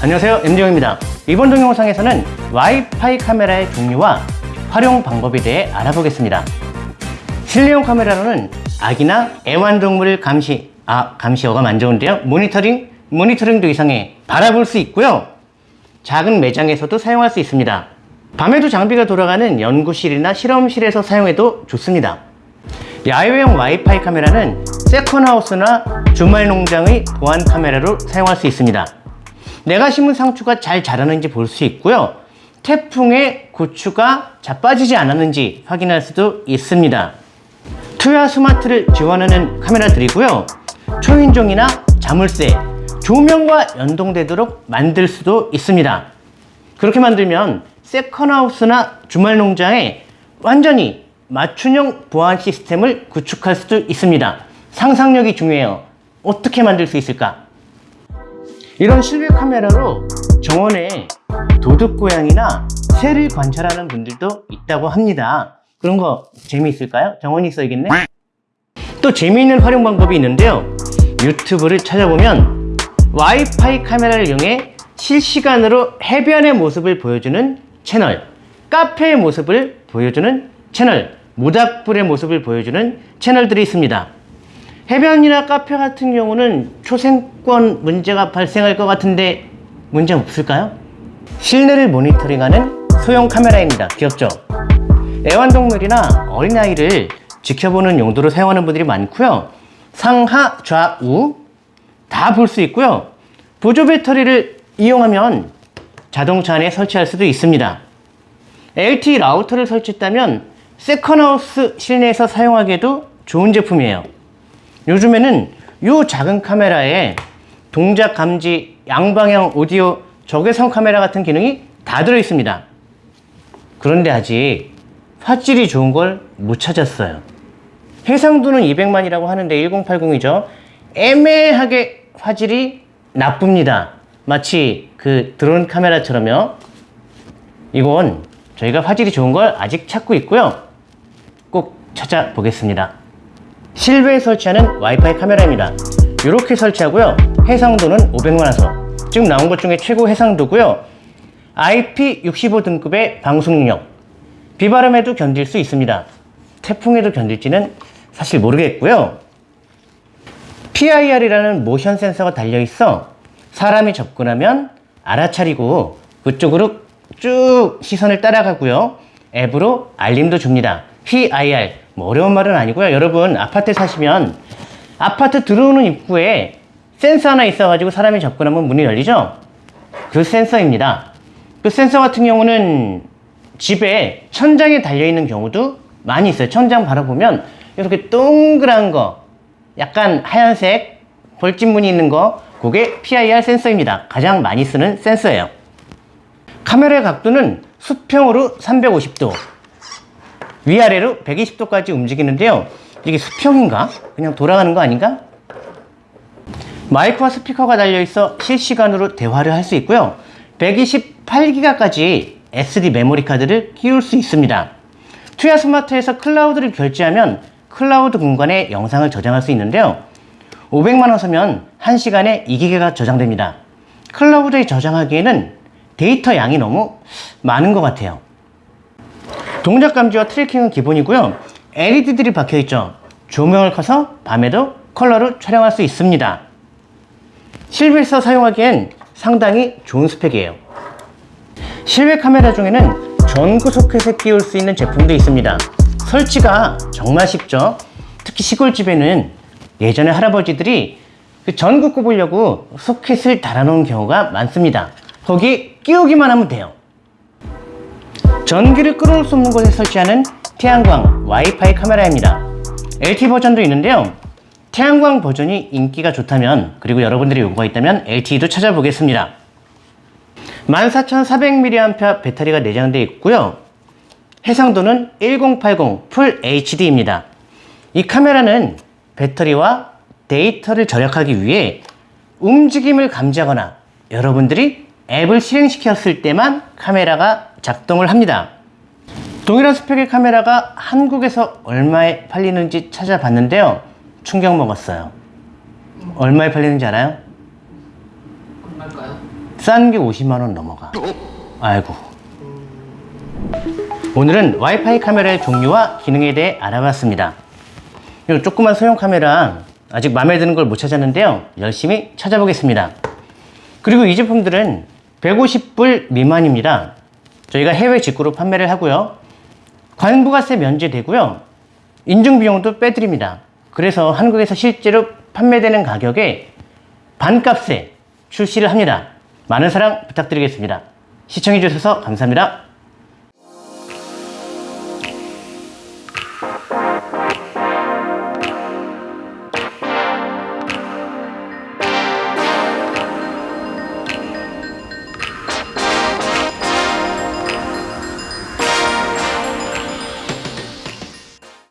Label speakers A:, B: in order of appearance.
A: 안녕하세요 MD용입니다. 이번 동영상에서는 와이파이 카메라의 종류와 활용 방법에 대해 알아보겠습니다. 실내용 카메라로는 아기나 애완동물을 감시 아 감시어가 안 좋은데요. 모니터링 모니터링도 이상해 바라볼 수 있고요. 작은 매장에서도 사용할 수 있습니다 밤에도 장비가 돌아가는 연구실이나 실험실에서 사용해도 좋습니다 야외용 와이파이 카메라는 세컨하우스나 주말 농장의 보안 카메라로 사용할 수 있습니다 내가 심은 상추가 잘 자라는지 볼 수 있고요. 태풍에 고추가 자빠지지 않았는지 확인할 수도 있습니다. 투야 스마트를 지원하는 카메라들이고요. 초인종이나 자물쇠, 조명과 연동되도록 만들 수도 있습니다. 그렇게 만들면 세컨하우스나 주말 농장에 완전히 맞춤형 보안 시스템을 구축할 수도 있습니다. 상상력이 중요해요. 어떻게 만들 수 있을까? 이런 실외 카메라로 정원에 도둑고양이나 새를 관찰하는 분들도 있다고 합니다. 그런 거 재미있을까요? 정원이 있어야겠네? 또 재미있는 활용 방법이 있는데요. 유튜브를 찾아보면 와이파이 카메라를 이용해 실시간으로 해변의 모습을 보여주는 채널, 카페의 모습을 보여주는 채널, 모닥불의 모습을 보여주는 채널들이 있습니다. 해변이나 카페 같은 경우는 초생권 문제가 발생할 것 같은데 문제 없을까요? 실내를 모니터링하는 소형 카메라입니다. 귀엽죠? 애완동물이나 어린아이를 지켜보는 용도로 사용하는 분들이 많고요. 상하, 좌우 다 볼 수 있고요. 보조 배터리를 이용하면 자동차 안에 설치할 수도 있습니다. LTE 라우터를 설치했다면 세컨하우스 실내에서 사용하기에도 좋은 제품이에요. 요즘에는 이 작은 카메라에 동작 감지, 양방향 오디오, 적외선 카메라 같은 기능이 다 들어 있습니다. 그런데 아직 화질이 좋은 걸 못 찾았어요. 해상도는 200만이라고 하는데 1080이죠. 애매하게 화질이 나쁩니다. 마치 그 드론 카메라처럼요. 이건 저희가 화질이 좋은 걸 아직 찾고 있고요. 꼭 찾아보겠습니다. 실외에 설치하는 와이파이 카메라입니다. 이렇게 설치하고요. 해상도는 500만 화소. 지금 나온 것 중에 최고 해상도고요. IP65 등급의 방송 능력. 비바람에도 견딜 수 있습니다. 태풍에도 견딜지는 사실 모르겠고요. PIR이라는 모션 센서가 달려 있어 사람이 접근하면 알아차리고 그쪽으로 쭉 시선을 따라가고요. 앱으로 알림도 줍니다. PIR 뭐 어려운 말은 아니고요. 여러분 아파트 사시면 아파트 들어오는 입구에 센서 하나 있어가지고 사람이 접근하면 문이 열리죠? 그 센서입니다. 그 센서 같은 경우는 집에 천장에 달려있는 경우도 많이 있어요. 천장 바로 보면 이렇게 동그란 거 약간 하얀색 벌집무늬 있는 거 그게 PIR 센서입니다. 가장 많이 쓰는 센서예요. 카메라의 각도는 수평으로 350도 위아래로 120도까지 움직이는데요. 이게 수평인가? 그냥 돌아가는 거 아닌가? 마이크와 스피커가 달려있어 실시간으로 대화를 할 수 있고요. 128기가까지 SD 메모리 카드를 끼울 수 있습니다. 투야 스마트에서 클라우드를 결제하면 클라우드 공간에 영상을 저장할 수 있는데요. 500만 화소면 1시간에 2기가가 저장됩니다. 클라우드에 저장하기에는 데이터 양이 너무 많은 것 같아요. 동작 감지와 tracking은 기본이고요. LED들이 박혀있죠. 조명을 켜서 밤에도 컬러를 촬영할 수 있습니다. 실외에서 사용하기엔 상당히 좋은 스펙이에요. 실외 카메라 중에는 전구 소켓에 끼울 수 있는 제품도 있습니다. 설치가 정말 쉽죠. 특히 시골집에는 예전에 할아버지들이 그 전구 꼽으려고 소켓을 달아놓은 경우가 많습니다. 거기 끼우기만 하면 돼요. 전기를 끌어올 수 없는 곳에 설치하는 태양광 와이파이 카메라입니다. LTE 버전도 있는데요. 태양광 버전이 인기가 좋다면 그리고 여러분들이 요구가 있다면 LTE도 찾아보겠습니다. 14400mAh 배터리가 내장되어 있고요. 해상도는 1080 풀 HD입니다. 이 카메라는 배터리와 데이터를 절약하기 위해 움직임을 감지하거나 여러분들이 앱을 실행시켰을 때만 카메라가 작동을 합니다. 동일한 스펙의 카메라가 한국에서 얼마에 팔리는지 찾아봤는데요. 충격 먹었어요. 얼마에 팔리는지 알아요?
B: 얼마일까요?
A: 싼 게 50만 원 넘어가. 아이고. 오늘은 와이파이 카메라의 종류와 기능에 대해 알아봤습니다. 이 조그만 소형 카메라 아직 마음에 드는 걸 못 찾았는데요. 열심히 찾아보겠습니다. 그리고 이 제품들은 150불 미만입니다. 저희가 해외 직구로 판매를 하고요. 관부가세 면제되고요. 인증 비용도 빼드립니다. 그래서 한국에서 실제로 판매되는 가격에 반값에 출시를 합니다. 많은 사랑 부탁드리겠습니다. 시청해주셔서 감사합니다.